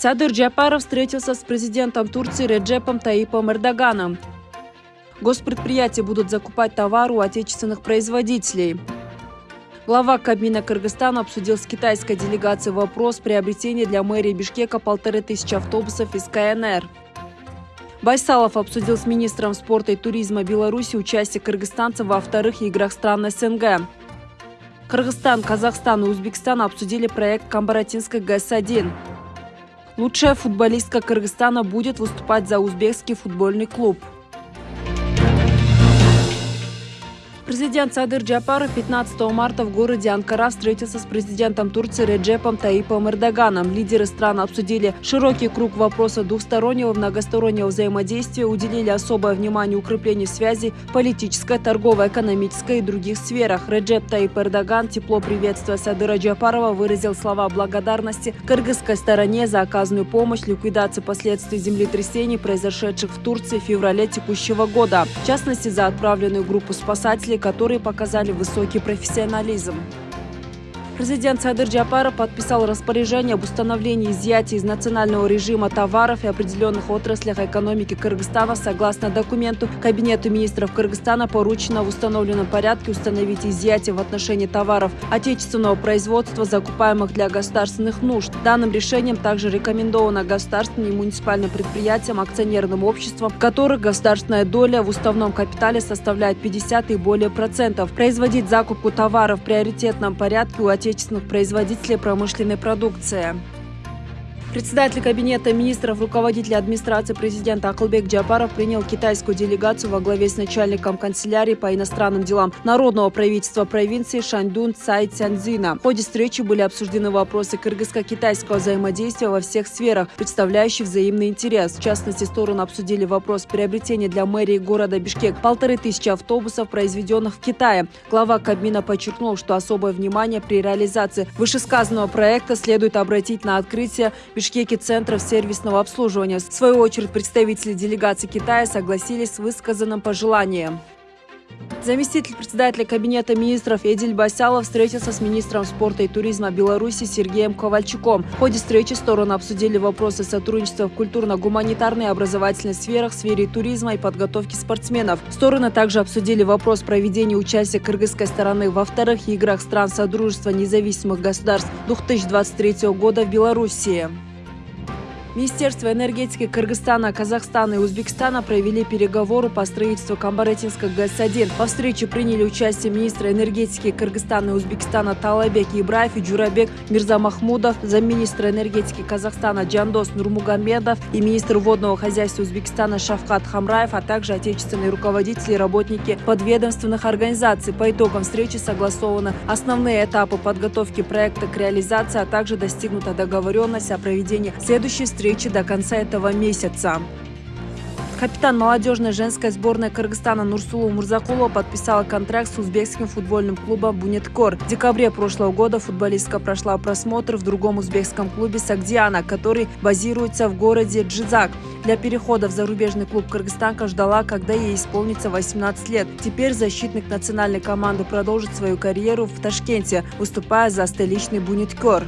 Садыр Джапаров встретился с президентом Турции Реджепом Таипом Эрдоганом. Госпредприятия будут закупать товары у отечественных производителей. Глава Кабмина Кыргызстана обсудил с китайской делегацией вопрос приобретения для мэрии Бишкека полторы тысячи автобусов из КНР. Байсалов обсудил с министром спорта и туризма Беларуси участие кыргызстанцев во вторых играх стран СНГ. Кыргызстан, Казахстан и Узбекистан обсудили проект Камбаратинской ГЭС-1. Лучшая футболистка Кыргызстана будет выступать за узбекский футбольный клуб. Президент Садыр Джапаров 15 марта в городе Анкара встретился с президентом Турции Реджепом Таипом Эрдоганом. Лидеры стран обсудили широкий круг вопросов двухстороннего многостороннего взаимодействия, уделили особое внимание укреплению связи политической, торговой, экономической и других сферах. Реджеп Таип Эрдоган, тепло приветствуя Садыра Джапарова, выразил слова благодарности кыргызской стороне за оказанную помощь ликвидации последствий землетрясений, произошедших в Турции в феврале текущего года. В частности, за отправленную группу спасателей которые показали высокий профессионализм. Президент Садыр Джапаров подписал распоряжение об установлении изъятия из национального режима товаров и определенных отраслях экономики Кыргызстана. Согласно документу, Кабинету министров Кыргызстана поручено в установленном порядке установить изъятие в отношении товаров отечественного производства, закупаемых для государственных нужд. Данным решением также рекомендовано государственным и муниципальным предприятиям, акционерным обществам, в которых государственная доля в уставном капитале составляет 50 и более процентов, производить закупку товаров в приоритетном порядке у отечественных отечественных производителей промышленной продукции. Председатель Кабинета министров, руководитель администрации президента Акылбек Джапаров принял китайскую делегацию во главе с начальником канцелярии по иностранным делам Народного правительства провинции Шаньдун Цай Цянзина. В ходе встречи были обсуждены вопросы кыргызско-китайского взаимодействия во всех сферах, представляющих взаимный интерес. В частности, стороны обсудили вопрос приобретения для мэрии города Бишкек полторы тысячи автобусов, произведенных в Китае. Глава Кабмина подчеркнул, что особое внимание при реализации вышесказанного проекта следует обратить на открытие Бишкеке центров сервисного обслуживания. В свою очередь, представители делегации Китая согласились с высказанным пожеланием. Заместитель председателя Кабинета министров Эдиль Басялов встретился с министром спорта и туризма Беларуси Сергеем Ковальчуком. В ходе встречи стороны обсудили вопросы сотрудничества в культурно-гуманитарной и образовательной сферах, сфере туризма и подготовки спортсменов. Стороны также обсудили вопрос проведения участия кыргызской стороны во вторых играх стран Содружества независимых государств 2023 года в Белоруссии. Министерство энергетики Кыргызстана, Казахстана и Узбекистана провели переговоры по строительству Камбаретинской ГЭС-1. По встрече приняли участие министры энергетики Кыргызстана и Узбекистана Талайбек Ибраев и Джурабек Мирзамахмудов, замминистра энергетики Казахстана Джандос Нурмугамедов и министр водного хозяйства Узбекистана Шавкат Хамраев, а также отечественные руководители и работники подведомственных организаций. По итогам встречи согласованы основные этапы подготовки проекта к реализации, а также достигнута договоренность о проведении следующей встречи встречи до конца этого месяца. Капитан молодежной женской сборной Кыргызстана Нурсулу Мурзакулова подписала контракт с узбекским футбольным клубом «Бунеткор». В декабре прошлого года футболистка прошла просмотр в другом узбекском клубе «Сагдиана», который базируется в городе Джизак. Для перехода в зарубежный клуб кыргызстанка ждала, когда ей исполнится 18 лет. Теперь защитник национальной команды продолжит свою карьеру в Ташкенте, выступая за столичный «Бунеткор».